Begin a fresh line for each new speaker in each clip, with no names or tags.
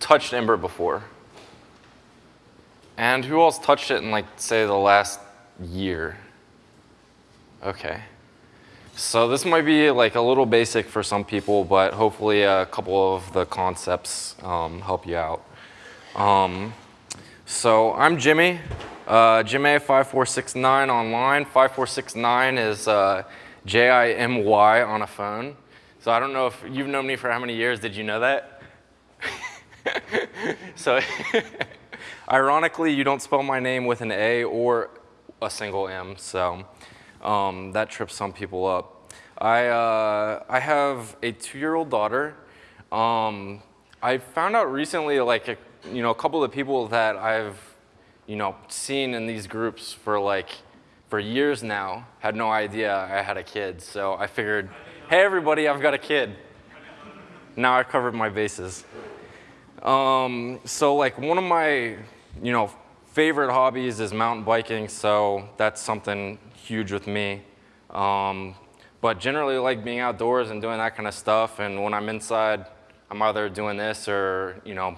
touched Ember before? And who else touched it in like, say, the last year? Okay. So this might be like a little basic for some people, but hopefully a couple of the concepts um, help you out. Um, so I'm Jimmy, uh, Jimmy5469 online. 5469 is uh, J-I-M-Y on a phone. So I don't know if you've known me for how many years. Did you know that? so ironically, you don't spell my name with an A or a single M. So um, that trips some people up. I, uh, I have a two-year-old daughter. Um, I found out recently, like, a, you know, a couple of people that I've, you know, seen in these groups for like, for years now, had no idea I had a kid. So I figured, hey, everybody, I've got a kid. Now I've covered my bases. Um, so like one of my, you know, favorite hobbies is mountain biking, so that's something huge with me. Um, but generally like being outdoors and doing that kind of stuff, and when I'm inside, I'm either doing this or, you know,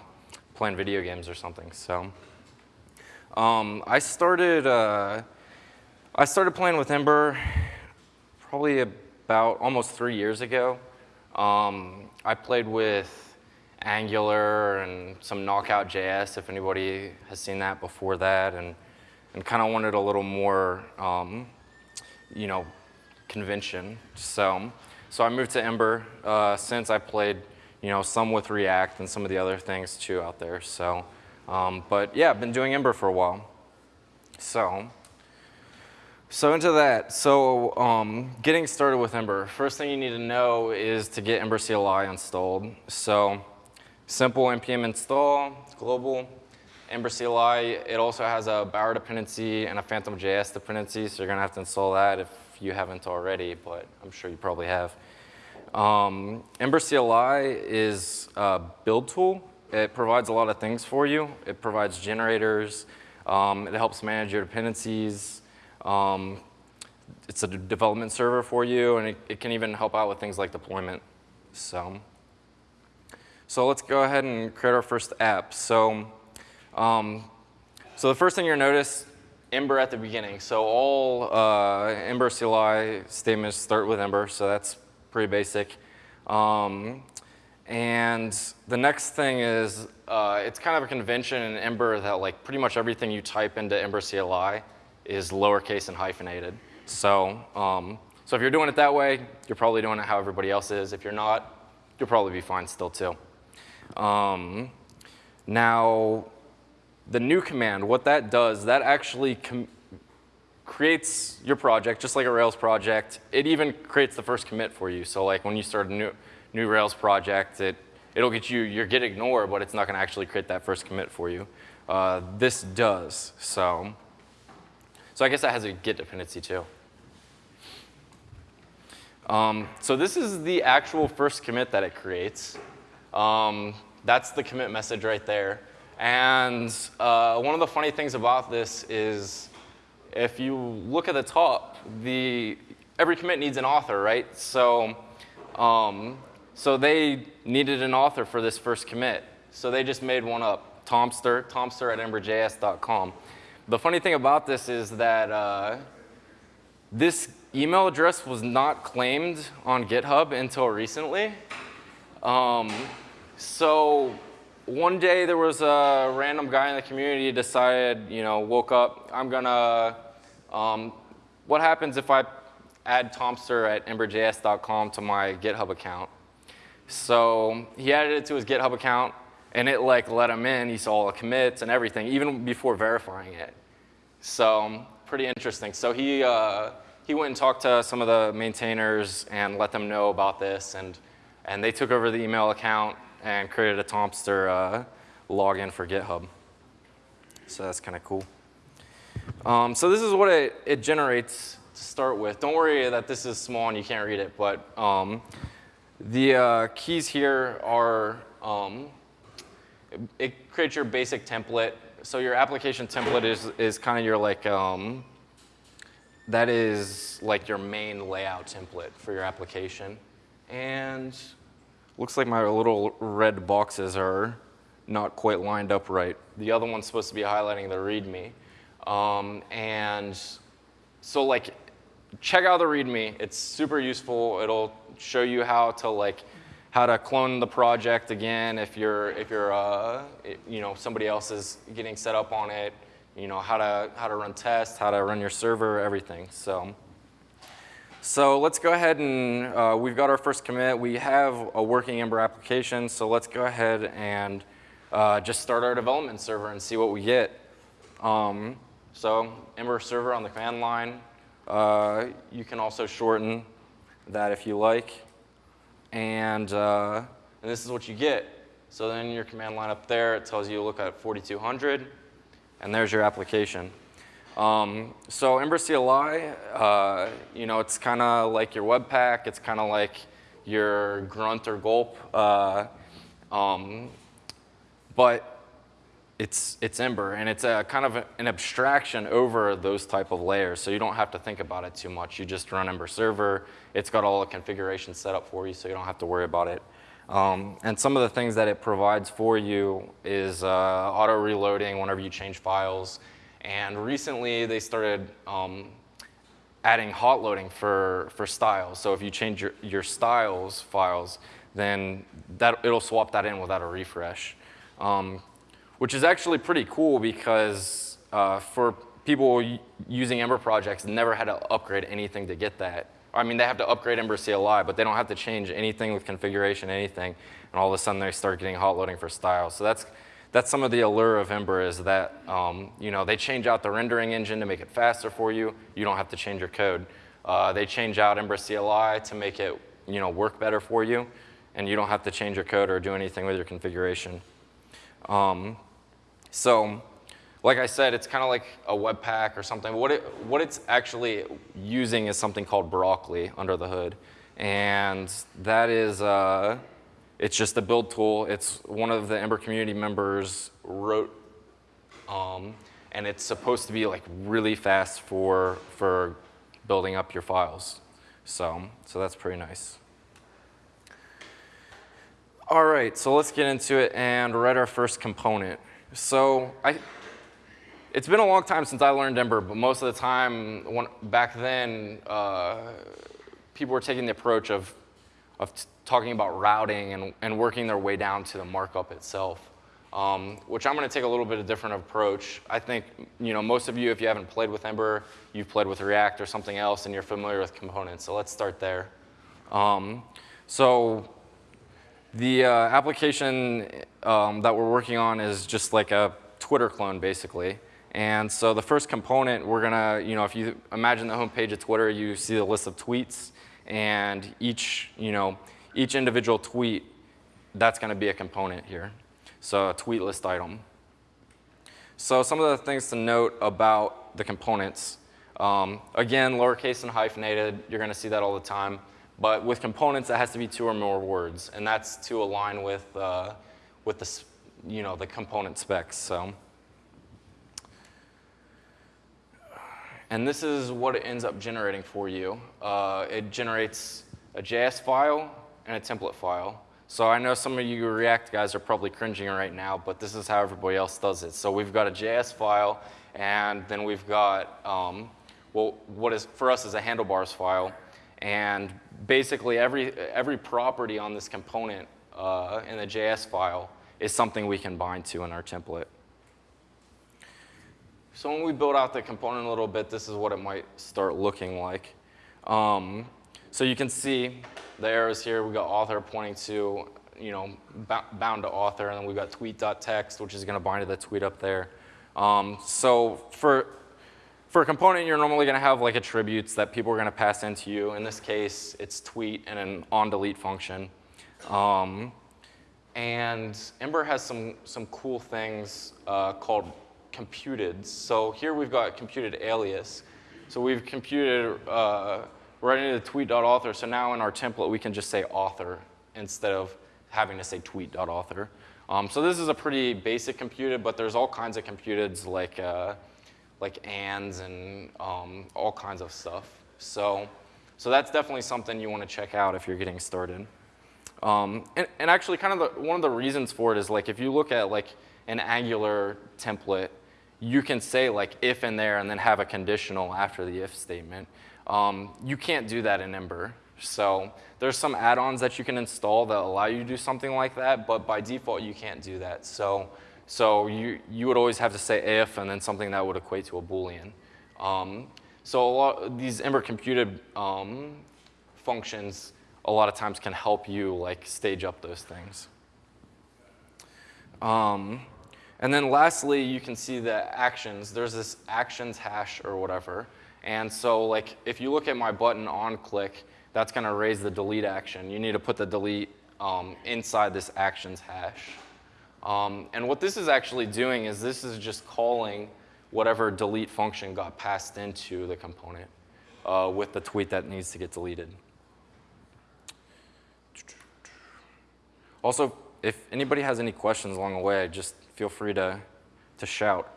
playing video games or something, so. Um, I started, uh, I started playing with Ember probably about almost three years ago. Um, I played with Angular and some Knockout JS, if anybody has seen that before that, and, and kind of wanted a little more, um, you know, convention. So, so I moved to Ember uh, since I played, you know, some with React and some of the other things too out there. So, um, but yeah, I've been doing Ember for a while. So, so into that, so um, getting started with Ember. First thing you need to know is to get Ember CLI installed. So Simple npm install, global, Ember CLI. It also has a Bower dependency and a Phantom.js dependency, so you're gonna have to install that if you haven't already, but I'm sure you probably have. Um, Ember CLI is a build tool. It provides a lot of things for you. It provides generators. Um, it helps manage your dependencies. Um, it's a development server for you, and it, it can even help out with things like deployment. So. So let's go ahead and create our first app. So, um, so the first thing you'll notice, Ember at the beginning. So all uh, Ember CLI statements start with Ember, so that's pretty basic. Um, and the next thing is, uh, it's kind of a convention in Ember that like pretty much everything you type into Ember CLI is lowercase and hyphenated. So, um, so if you're doing it that way, you're probably doing it how everybody else is. If you're not, you'll probably be fine still too. Um, now, the new command, what that does, that actually creates your project just like a Rails project. It even creates the first commit for you. So like when you start a new, new Rails project, it, it'll get you your git ignore, but it's not going to actually create that first commit for you. Uh, this does. So, so I guess that has a git dependency too. Um, so this is the actual first commit that it creates. Um, that's the commit message right there. And uh, one of the funny things about this is if you look at the top, the, every commit needs an author, right? So, um, so they needed an author for this first commit. So they just made one up, Tomster, tomster at emberjs.com. The funny thing about this is that uh, this email address was not claimed on GitHub until recently. Um, so one day there was a random guy in the community decided, you know, woke up, I'm gonna, um, what happens if I add Tomster at emberjs.com to my GitHub account? So he added it to his GitHub account and it like let him in. He saw all the commits and everything, even before verifying it. So pretty interesting. So he, uh, he went and talked to some of the maintainers and let them know about this and, and they took over the email account and created a Tomster uh, login for GitHub. So that's kind of cool. Um, so this is what it, it, generates to start with. Don't worry that this is small and you can't read it, but um, the uh, keys here are, um, it, it, creates your basic template. So your application template is, is kind of your like, um, that is like your main layout template for your application. And Looks like my little red boxes are not quite lined up right. The other one's supposed to be highlighting the README. Um, and so like, check out the README. It's super useful. It'll show you how to like, how to clone the project again if you're, if you're, uh, you know, somebody else is getting set up on it. You know, how to, how to run tests, how to run your server, everything. So. So let's go ahead and uh, we've got our first commit. We have a working Ember application, so let's go ahead and uh, just start our development server and see what we get. Um, so Ember server on the command line. Uh, you can also shorten that if you like. And, uh, and this is what you get. So then your command line up there, it tells you look at 4200, and there's your application. Um, so Ember CLI, uh, you know, it's kind of like your Webpack. It's kind of like your Grunt or Gulp. Uh, um, but it's, it's Ember, and it's a kind of an abstraction over those type of layers, so you don't have to think about it too much. You just run Ember server. It's got all the configuration set up for you, so you don't have to worry about it. Um, and some of the things that it provides for you is uh, auto reloading whenever you change files. And recently they started um, adding hot loading for, for styles. So if you change your, your styles files, then that, it'll swap that in without a refresh. Um, which is actually pretty cool because uh, for people using Ember projects, never had to upgrade anything to get that. I mean, they have to upgrade Ember CLI, but they don't have to change anything with configuration, anything, and all of a sudden they start getting hot loading for styles. So that's that's some of the allure of Ember is that um, you know they change out the rendering engine to make it faster for you. You don't have to change your code. Uh, they change out Ember CLI to make it you know work better for you, and you don't have to change your code or do anything with your configuration. Um, so, like I said, it's kind of like a Webpack or something. What it what it's actually using is something called Broccoli under the hood, and that is. Uh, it's just a build tool. It's one of the Ember community members wrote, um, and it's supposed to be like really fast for, for building up your files. So, so that's pretty nice. All right, so let's get into it and write our first component. So I, it's been a long time since I learned Ember, but most of the time, when, back then, uh, people were taking the approach of, of talking about routing and, and working their way down to the markup itself, um, which I'm going to take a little bit of different approach. I think, you know, most of you, if you haven't played with Ember, you've played with React or something else, and you're familiar with components. So let's start there. Um, so the uh, application um, that we're working on is just like a Twitter clone, basically. And so the first component, we're gonna, you know, if you imagine the homepage of Twitter, you see the list of tweets, and each, you know, each individual tweet, that's going to be a component here. So a tweet list item. So some of the things to note about the components. Um, again, lowercase and hyphenated, you're going to see that all the time. But with components, it has to be two or more words, and that's to align with, uh, with the, you know, the component specs. So. And this is what it ends up generating for you. Uh, it generates a JS file and a template file. So I know some of you React guys are probably cringing right now, but this is how everybody else does it. So we've got a JS file, and then we've got, um, well, what is for us is a handlebars file. And basically every, every property on this component uh, in the JS file is something we can bind to in our template. So when we build out the component a little bit, this is what it might start looking like. Um, so you can see the arrows here. We've got author pointing to, you know, bound to author, and then we've got tweet.text, which is going to bind to the tweet up there. Um, so for, for a component, you're normally going to have like attributes that people are going to pass into you. In this case, it's tweet and an on-delete function. Um, and Ember has some, some cool things uh, called computed. So here we've got computed alias. So we've computed uh, right into tweet.author. So now in our template, we can just say author instead of having to say tweet.author. Um, so this is a pretty basic computed, but there's all kinds of computeds like, uh, like ands and um, all kinds of stuff. So, so that's definitely something you want to check out if you're getting started. Um, and, and actually kind of the, one of the reasons for it is like if you look at like an Angular template, you can say like if in there and then have a conditional after the if statement. Um, you can't do that in Ember. So there's some add-ons that you can install that allow you to do something like that, but by default you can't do that. So, so you, you would always have to say if and then something that would equate to a Boolean. Um, so a lot these Ember computed um, functions a lot of times can help you like stage up those things. Um, and then lastly, you can see the actions. There's this actions hash or whatever. And so like if you look at my button on click, that's going to raise the delete action. You need to put the delete um, inside this actions hash. Um, and what this is actually doing is this is just calling whatever delete function got passed into the component uh, with the tweet that needs to get deleted. Also, if anybody has any questions along the way, just feel free to, to shout.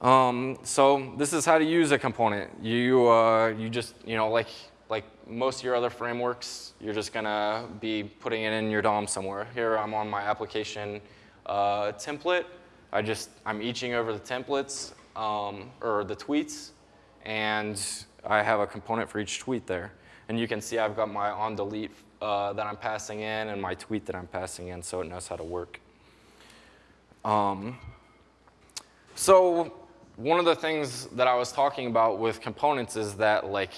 Um, so this is how to use a component. You, uh, you just, you know, like, like most of your other frameworks, you're just gonna be putting it in your DOM somewhere. Here I'm on my application uh, template. I just, I'm eaching over the templates, um, or the tweets, and I have a component for each tweet there. And you can see I've got my on delete uh, that I'm passing in and my tweet that I'm passing in so it knows how to work. Um, so one of the things that I was talking about with components is that like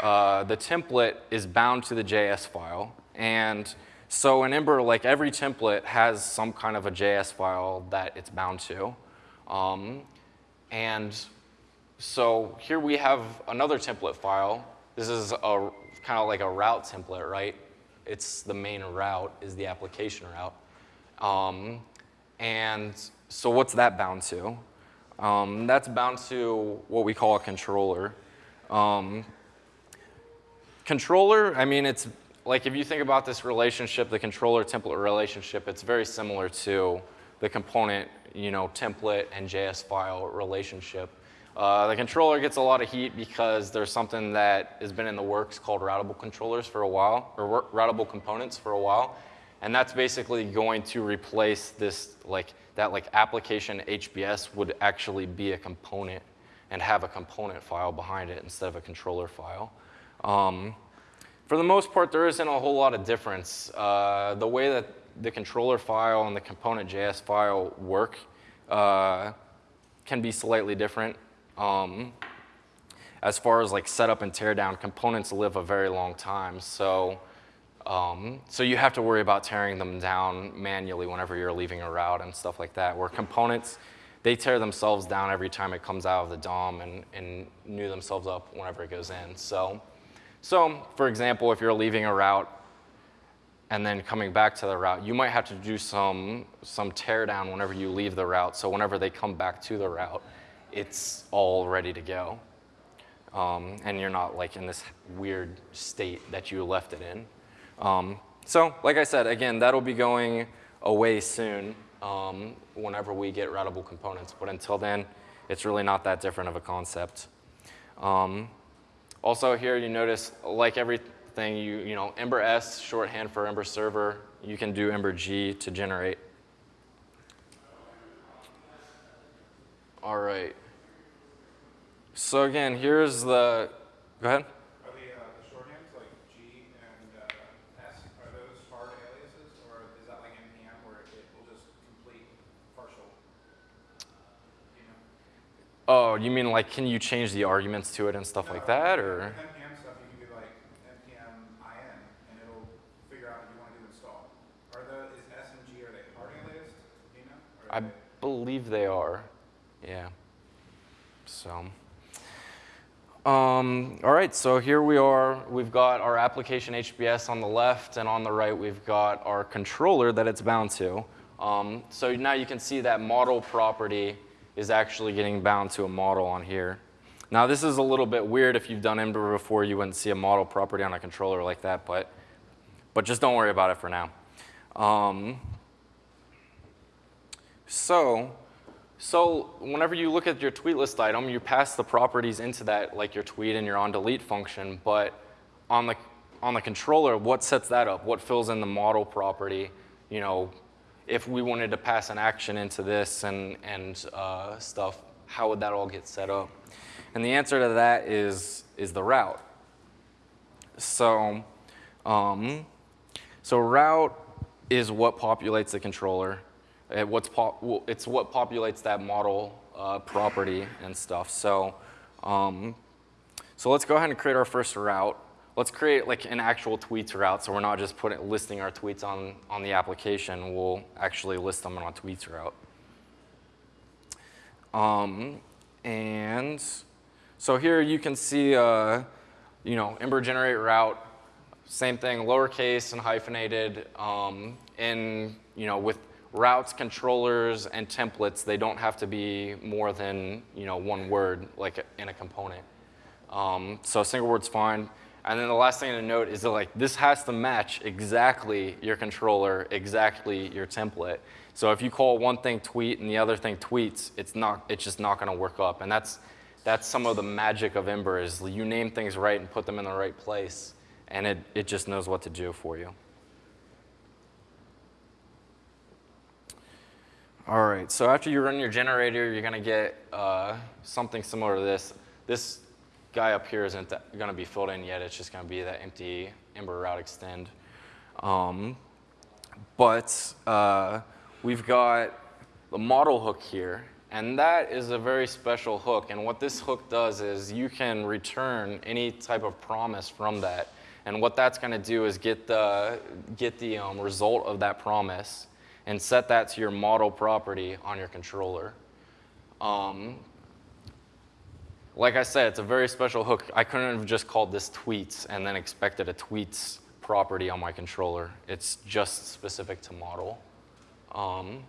uh, the template is bound to the JS file. And so in Ember, like every template has some kind of a JS file that it's bound to. Um, and so here we have another template file. This is a kind of like a route template, right? It's the main route is the application route. Um, and so what's that bound to? Um, that's bound to what we call a controller. Um, controller, I mean, it's like if you think about this relationship, the controller template relationship, it's very similar to the component, you know, template and JS file relationship. Uh, the controller gets a lot of heat because there's something that has been in the works called routable controllers for a while, or routable components for a while. And that's basically going to replace this, like, that like application HBS would actually be a component and have a component file behind it instead of a controller file. Um, for the most part, there isn't a whole lot of difference. Uh, the way that the controller file and the component JS file work uh, can be slightly different. Um, as far as like setup and teardown, components live a very long time. So, um, so you have to worry about tearing them down manually whenever you're leaving a route and stuff like that. Where components, they tear themselves down every time it comes out of the DOM and, and new themselves up whenever it goes in. So, so for example, if you're leaving a route and then coming back to the route, you might have to do some, some teardown whenever you leave the route. So whenever they come back to the route, it's all ready to go. Um, and you're not like in this weird state that you left it in. Um, so like I said, again, that'll be going away soon um, whenever we get routable components. But until then, it's really not that different of a concept. Um, also here you notice, like everything, you, you know, Ember S, shorthand for Ember server, you can do Ember G to generate. All right. So again, here's the, go ahead.
Are the, uh, the shorthands like G and uh, S, are those hard aliases, or is that like NPM where it will just complete partial? You know?
Oh, you mean like, can you change the arguments to it and stuff like that, or?
NPM stuff, you can do like NPM IN, and it'll figure out if you want to do install. Are the, is S and G, are they hard aliased? Do you know?
I
they-
believe they are, yeah. So, um, all right, so here we are. We've got our application HBS on the left, and on the right, we've got our controller that it's bound to. Um, so now you can see that model property is actually getting bound to a model on here. Now this is a little bit weird. If you've done Ember before, you wouldn't see a model property on a controller like that, but, but just don't worry about it for now. Um, so, so whenever you look at your tweet list item, you pass the properties into that, like your tweet and your on delete function, but on the, on the controller, what sets that up? What fills in the model property? You know, if we wanted to pass an action into this and, and uh, stuff, how would that all get set up? And the answer to that is, is the route. So, um, so route is what populates the controller. It what's pop, it's what populates that model uh, property and stuff. So, um, so let's go ahead and create our first route. Let's create like an actual tweets route so we're not just putting, listing our tweets on, on the application. We'll actually list them on a tweets route. Um, and so here you can see, uh, you know, Ember generate route, same thing, lowercase and hyphenated. Um, in, you know, with routes, controllers, and templates, they don't have to be more than, you know, one word like in a component. Um, so single word's fine. And then the last thing to note is that like this has to match exactly your controller, exactly your template. So if you call one thing tweet and the other thing tweets, it's not it's just not going to work up. And that's that's some of the magic of Ember is you name things right and put them in the right place, and it it just knows what to do for you. All right, so after you run your generator, you're going to get uh, something similar to this. This guy up here isn't going to be filled in yet. It's just going to be that empty Ember route extend. Um, but uh, we've got the model hook here, and that is a very special hook. And what this hook does is you can return any type of promise from that. And what that's going to do is get the, get the um, result of that promise and set that to your model property on your controller. Um, like I said, it's a very special hook. I couldn't have just called this tweets and then expected a tweets property on my controller. It's just specific to model. Um,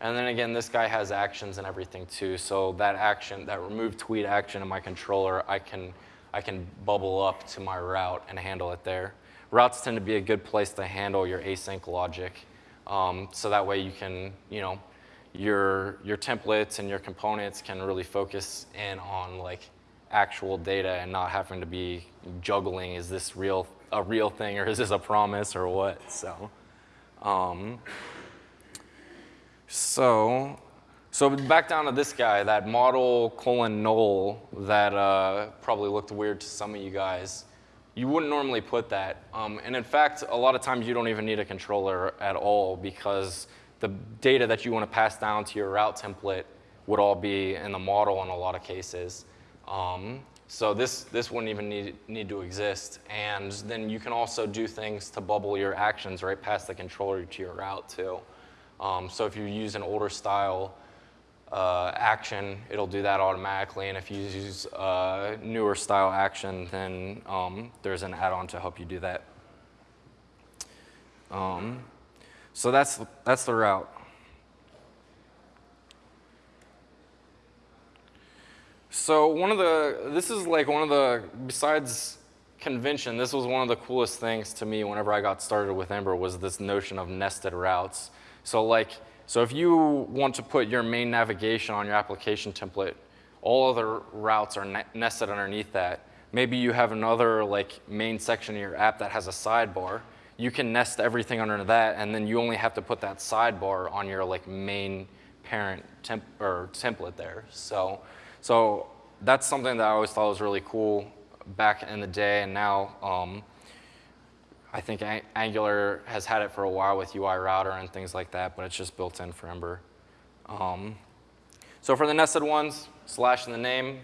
and then again, this guy has actions and everything too. So that action, that remove tweet action in my controller, I can, I can bubble up to my route and handle it there. Routes tend to be a good place to handle your async logic. Um, so that way you can, you know, your, your templates and your components can really focus in on like actual data and not having to be juggling, is this real, a real thing or is this a promise or what? So, um, so, so back down to this guy, that model colon null that uh, probably looked weird to some of you guys. You wouldn't normally put that. Um, and in fact, a lot of times you don't even need a controller at all because the data that you want to pass down to your route template would all be in the model in a lot of cases. Um, so this, this wouldn't even need, need to exist. And then you can also do things to bubble your actions right past the controller to your route too. Um, so if you use an older style uh, action, it'll do that automatically. And if you use a newer style action, then um, there's an add-on to help you do that. Um, so that's, that's the route. So one of the, this is like one of the, besides convention, this was one of the coolest things to me whenever I got started with Ember was this notion of nested routes. So like, so if you want to put your main navigation on your application template, all other routes are ne nested underneath that. Maybe you have another like main section of your app that has a sidebar you can nest everything under that, and then you only have to put that sidebar on your like main parent temp or template there. So, so that's something that I always thought was really cool back in the day, and now um, I think Angular has had it for a while with UI router and things like that, but it's just built in for Ember. Um, so for the nested ones, slash in the name,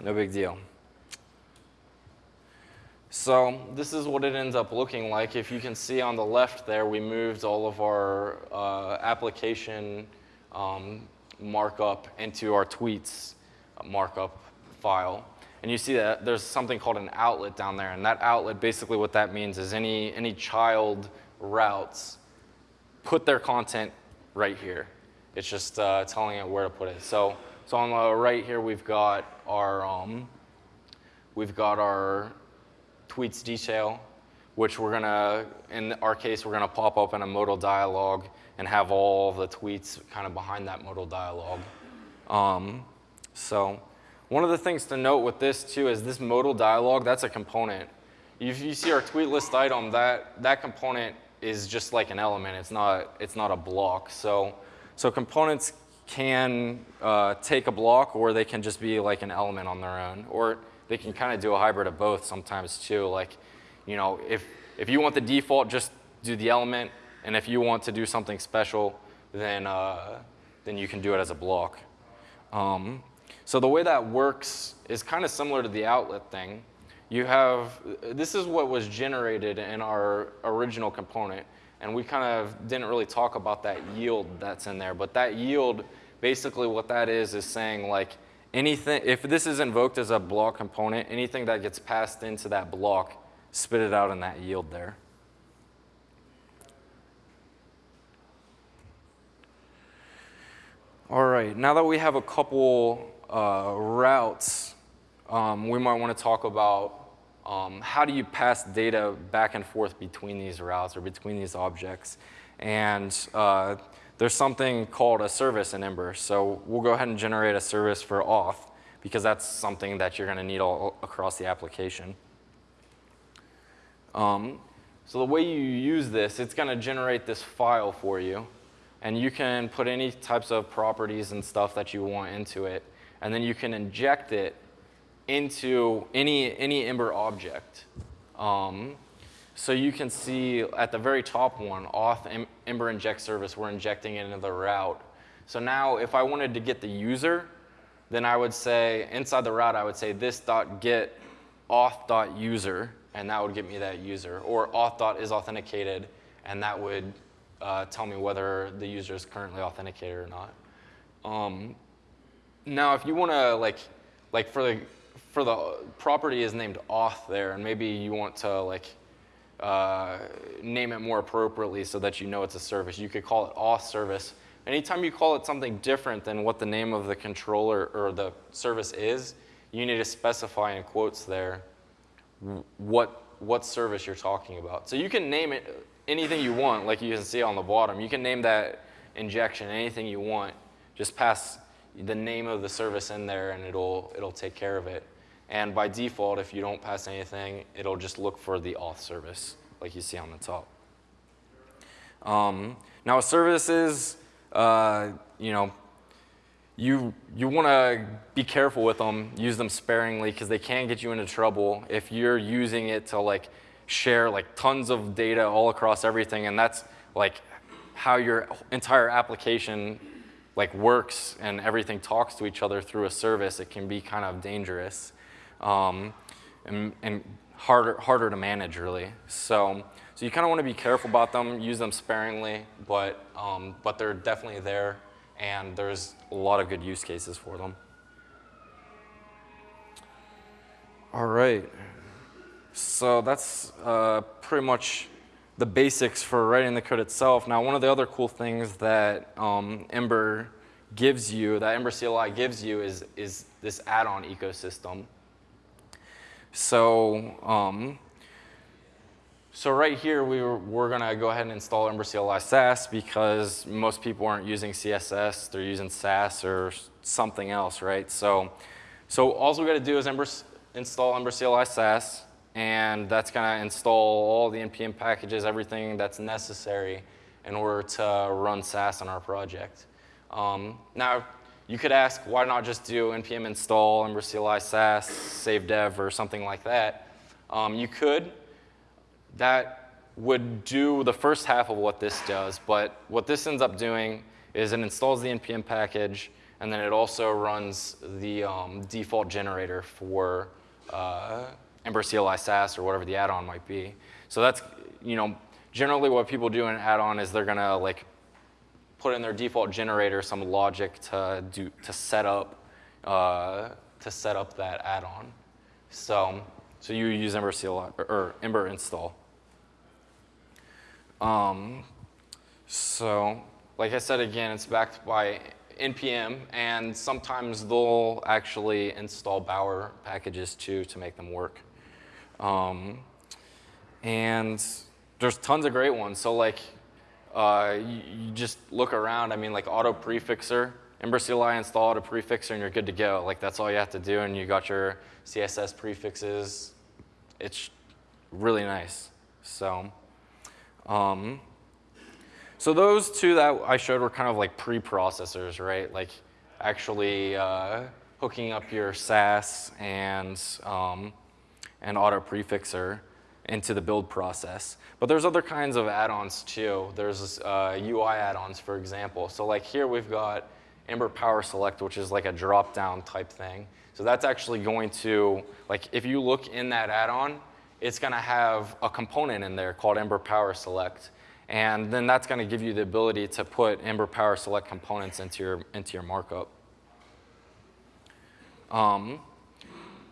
no big deal. So this is what it ends up looking like. If you can see on the left there, we moved all of our uh, application um, markup into our tweets markup file. And you see that there's something called an outlet down there. And that outlet, basically what that means is any, any child routes put their content right here. It's just uh, telling it where to put it. So, so on the right here, we've got our, um, we've got our tweets detail, which we're gonna, in our case, we're gonna pop up in a modal dialog and have all the tweets kind of behind that modal dialog. Um, so one of the things to note with this too is this modal dialog, that's a component. if you see our tweet list item, that, that component is just like an element. It's not, it's not a block. So, so components can uh, take a block or they can just be like an element on their own. Or they can kind of do a hybrid of both sometimes too. Like, you know, if, if you want the default, just do the element. And if you want to do something special, then, uh, then you can do it as a block. Um, so the way that works is kind of similar to the outlet thing. You have, this is what was generated in our original component. And we kind of didn't really talk about that yield that's in there. But that yield, basically what that is, is saying like anything, if this is invoked as a block component, anything that gets passed into that block, spit it out in that yield there. All right, now that we have a couple uh, routes, um, we might want to talk about um, how do you pass data back and forth between these routes or between these objects. And uh, there's something called a service in Ember. So we'll go ahead and generate a service for auth because that's something that you're going to need all across the application. Um, so the way you use this, it's going to generate this file for you. And you can put any types of properties and stuff that you want into it. And then you can inject it into any, any Ember object. Um, so you can see at the very top one, auth Ember inject service, we're injecting it into the route. So now if I wanted to get the user, then I would say, inside the route, I would say this dot get auth dot user, and that would get me that user. Or auth dot is authenticated, and that would uh, tell me whether the user is currently authenticated or not. Um, now, if you want to like, like for the for the property is named auth there, and maybe you want to like uh, name it more appropriately so that you know it's a service. You could call it auth service. Anytime you call it something different than what the name of the controller or the service is, you need to specify in quotes there what what service you're talking about. So you can name it anything you want, like you can see on the bottom. You can name that injection anything you want. Just pass the name of the service in there and it'll, it'll take care of it. And by default, if you don't pass anything, it'll just look for the auth service, like you see on the top. Um, now, services, uh, you know, you, you want to be careful with them, use them sparingly, because they can get you into trouble if you're using it to like share like tons of data all across everything, and that's like how your entire application like works and everything talks to each other through a service, it can be kind of dangerous um, and, and harder, harder to manage really. So, so you kind of want to be careful about them, use them sparingly, but, um, but they're definitely there and there's a lot of good use cases for them. All right. So that's uh, pretty much the basics for writing the code itself. Now, one of the other cool things that um, Ember gives you, that Ember CLI gives you, is, is this add-on ecosystem. So, um, so right here, we were, we're going to go ahead and install Ember CLI Sass because most people aren't using CSS. They're using Sass or something else, right? So, so all we got to do is Ember, install Ember CLI Sass and that's going to install all the NPM packages, everything that's necessary in order to run Sass on our project. Um, now, you could ask, why not just do npm install Ember CLI Sass, save dev, or something like that? Um, you could. That would do the first half of what this does, but what this ends up doing is it installs the npm package, and then it also runs the um, default generator for uh, Ember CLI Sass or whatever the add-on might be. So that's, you know, generally what people do in an add-on is they're gonna like put in their default generator some logic to do to set up uh, to set up that add-on. So so you use Ember CLI or, or Ember install. Um, so like I said again, it's backed by npm, and sometimes they'll actually install Bower packages too to make them work. Um, and there's tons of great ones. So like, uh, you, just look around. I mean, like auto prefixer, Ember CLI install auto prefixer, and you're good to go. Like that's all you have to do, and you got your CSS prefixes. It's really nice. So, um, so those two that I showed were kind of like pre-processors, right? Like actually uh, hooking up your Sass and, um, and auto prefixer into the build process. But there's other kinds of add-ons too. There's uh, UI add-ons, for example. So like here we've got Ember Power Select, which is like a drop-down type thing. So that's actually going to, like if you look in that add-on, it's gonna have a component in there called Ember Power Select. And then that's gonna give you the ability to put Ember Power Select components into your, into your markup. Um,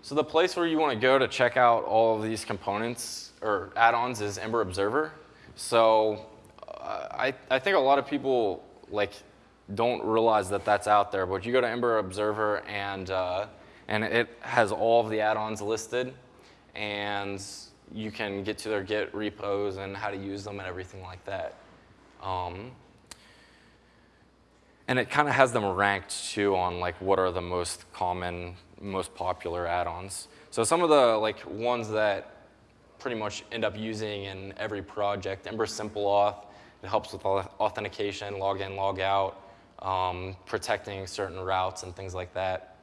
so the place where you want to go to check out all of these components or add-ons is Ember Observer. So uh, I, I think a lot of people like don't realize that that's out there, but you go to Ember Observer and, uh, and it has all of the add-ons listed and you can get to their Git repos and how to use them and everything like that. Um, and it kind of has them ranked too on like what are the most common, most popular add-ons. So some of the like ones that pretty much end up using in every project, Ember Simple Auth, it helps with authentication, log in, log out, um, protecting certain routes and things like that.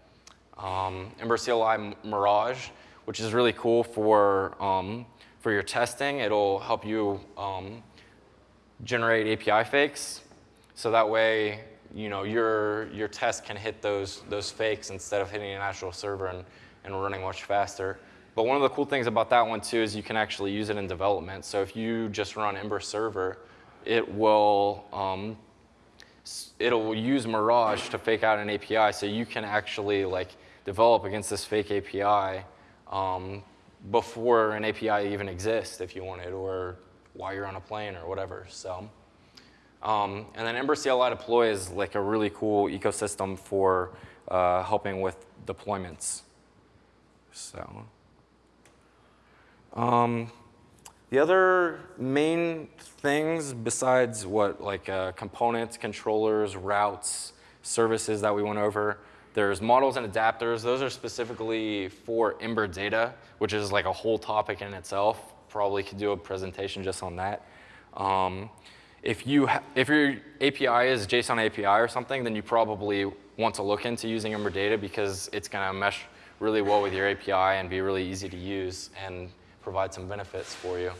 Um, Ember CLI Mirage, which is really cool for, um, for your testing. It'll help you um, generate API fakes. So that way you know, your, your test can hit those, those fakes instead of hitting an actual server and, and running much faster. But one of the cool things about that one too is you can actually use it in development. So if you just run Ember server, it will, um, it'll use Mirage to fake out an API so you can actually like develop against this fake API um, before an API even exists if you wanted or while you're on a plane or whatever. So. Um, and then Ember CLI Deploy is like a really cool ecosystem for uh, helping with deployments. So, um, the other main things besides what like uh, components, controllers, routes, services that we went over, there's models and adapters. Those are specifically for Ember data, which is like a whole topic in itself. Probably could do a presentation just on that. Um, if, you if your API is JSON API or something, then you probably want to look into using Ember Data because it's going to mesh really well with your API and be really easy to use and provide some benefits for you.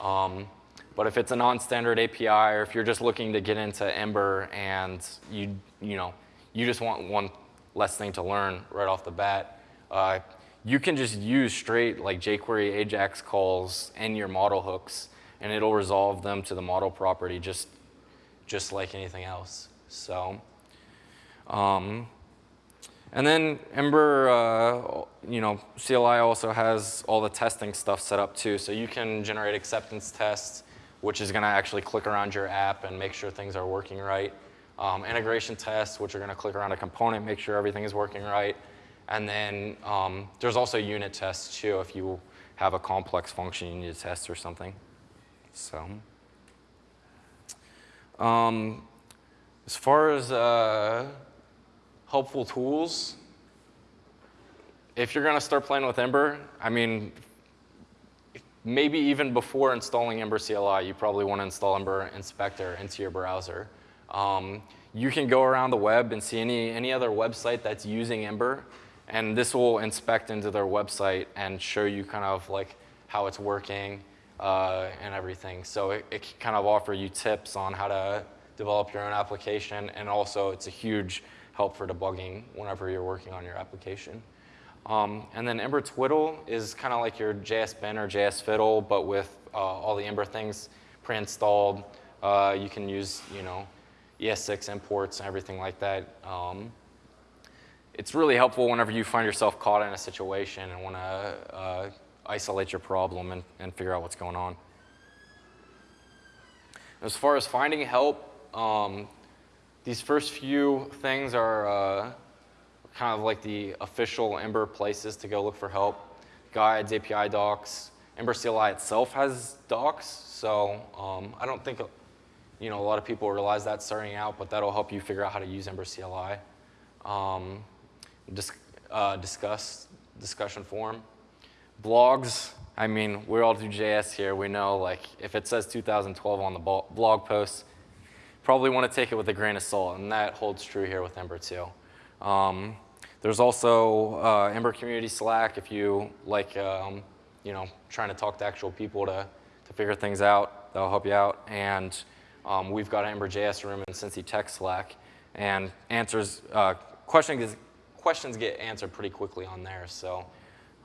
Um, but if it's a non-standard API or if you're just looking to get into Ember and you, you, know, you just want one less thing to learn right off the bat, uh, you can just use straight like jQuery AJAX calls in your model hooks and it'll resolve them to the model property just, just like anything else. So, um, and then Ember, uh, you know, CLI also has all the testing stuff set up too. So you can generate acceptance tests, which is going to actually click around your app and make sure things are working right. Um, integration tests, which are going to click around a component, make sure everything is working right. And then um, there's also unit tests too if you have a complex function you need to test or something. So, um, as far as uh, helpful tools, if you're going to start playing with Ember, I mean, maybe even before installing Ember CLI, you probably want to install Ember Inspector into your browser. Um, you can go around the web and see any, any other website that's using Ember, and this will inspect into their website and show you kind of like how it's working, uh, and everything. So it, it can kind of offer you tips on how to develop your own application, and also it's a huge help for debugging whenever you're working on your application. Um, and then Ember Twiddle is kind of like your JS Bin or JS Fiddle, but with uh, all the Ember things pre-installed. Uh, you can use, you know, ES6 imports and everything like that. Um, it's really helpful whenever you find yourself caught in a situation and want to uh, isolate your problem and, and figure out what's going on. As far as finding help, um, these first few things are uh, kind of like the official Ember places to go look for help. Guides, API docs. Ember CLI itself has docs, so um, I don't think you know, a lot of people realize that starting out, but that'll help you figure out how to use Ember CLI. Um, dis uh, discuss, discussion forum. blogs, I mean, we all do JS here. We know, like, if it says 2012 on the blog post, probably want to take it with a grain of salt, and that holds true here with Ember too. Um, there's also uh, Ember Community Slack if you like, um, you know, trying to talk to actual people to, to figure things out. That'll help you out. And um, we've got an Ember JS room in Cincy Tech Slack, and answers uh, questions questions get answered pretty quickly on there. So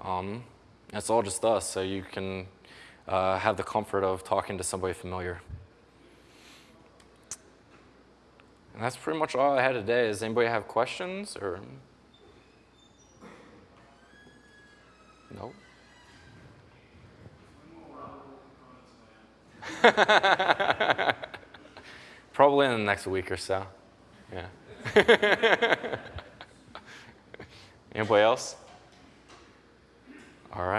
um, that's all just us. So you can uh, have the comfort of talking to somebody familiar. And that's pretty much all I had today. Does anybody have questions or? No. Probably in the next week or so. Yeah. Anybody else?